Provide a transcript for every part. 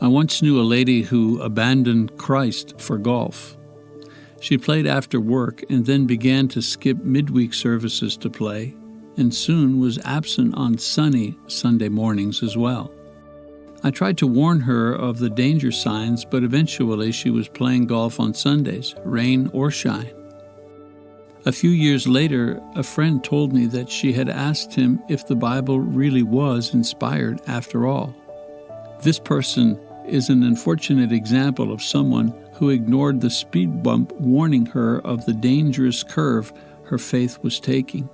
I once knew a lady who abandoned Christ for golf. She played after work and then began to skip midweek services to play, and soon was absent on sunny Sunday mornings as well. I tried to warn her of the danger signs, but eventually she was playing golf on Sundays, rain or shine. A few years later, a friend told me that she had asked him if the Bible really was inspired after all. This person is an unfortunate example of someone who ignored the speed bump warning her of the dangerous curve her faith was taking.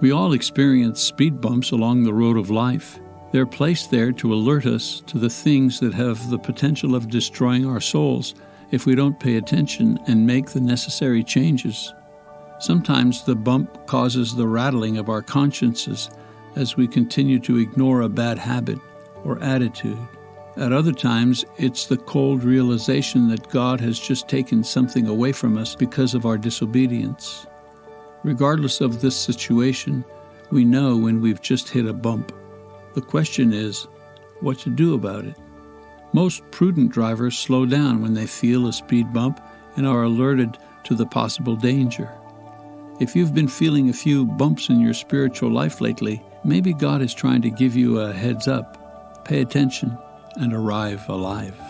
We all experience speed bumps along the road of life. They're placed there to alert us to the things that have the potential of destroying our souls if we don't pay attention and make the necessary changes. Sometimes the bump causes the rattling of our consciences as we continue to ignore a bad habit or attitude. At other times, it's the cold realization that God has just taken something away from us because of our disobedience. Regardless of this situation, we know when we've just hit a bump. The question is, what to do about it? Most prudent drivers slow down when they feel a speed bump and are alerted to the possible danger. If you've been feeling a few bumps in your spiritual life lately, maybe God is trying to give you a heads up. Pay attention and arrive alive.